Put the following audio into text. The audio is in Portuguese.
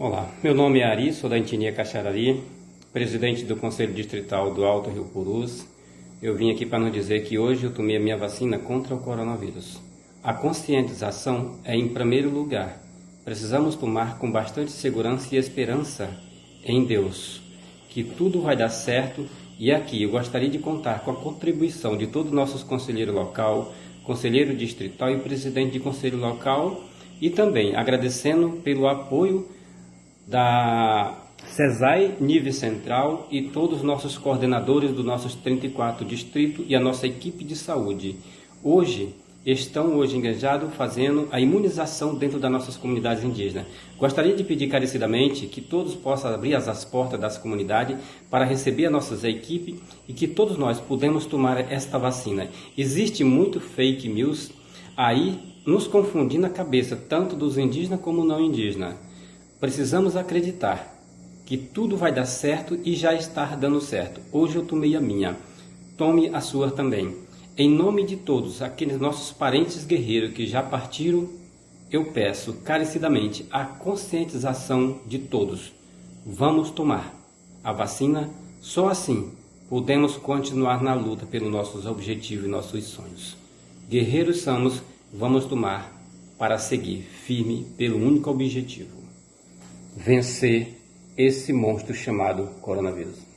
Olá, meu nome é Ari, sou da Intinia Caxarari, presidente do Conselho Distrital do Alto Rio Purus. Eu vim aqui para nos dizer que hoje eu tomei a minha vacina contra o coronavírus. A conscientização é em primeiro lugar. Precisamos tomar com bastante segurança e esperança em Deus, que tudo vai dar certo e aqui eu gostaria de contar com a contribuição de todos os nossos conselheiros local, conselheiro distrital e presidente de conselho local e também agradecendo pelo apoio da CESAI Nível Central e todos os nossos coordenadores dos nossos 34 distritos e a nossa equipe de saúde. Hoje, estão hoje engajados fazendo a imunização dentro das nossas comunidades indígenas. Gostaria de pedir carecidamente que todos possam abrir as portas das comunidades para receber a nossa equipe e que todos nós podemos tomar esta vacina. Existe muito fake news aí nos confundindo a cabeça, tanto dos indígenas como não indígenas. Precisamos acreditar que tudo vai dar certo e já está dando certo. Hoje eu tomei a minha. Tome a sua também. Em nome de todos aqueles nossos parentes guerreiros que já partiram, eu peço carecidamente a conscientização de todos. Vamos tomar a vacina, só assim podemos continuar na luta pelos nossos objetivos e nossos sonhos. Guerreiros somos, vamos tomar para seguir firme pelo único objetivo vencer esse monstro chamado coronavírus.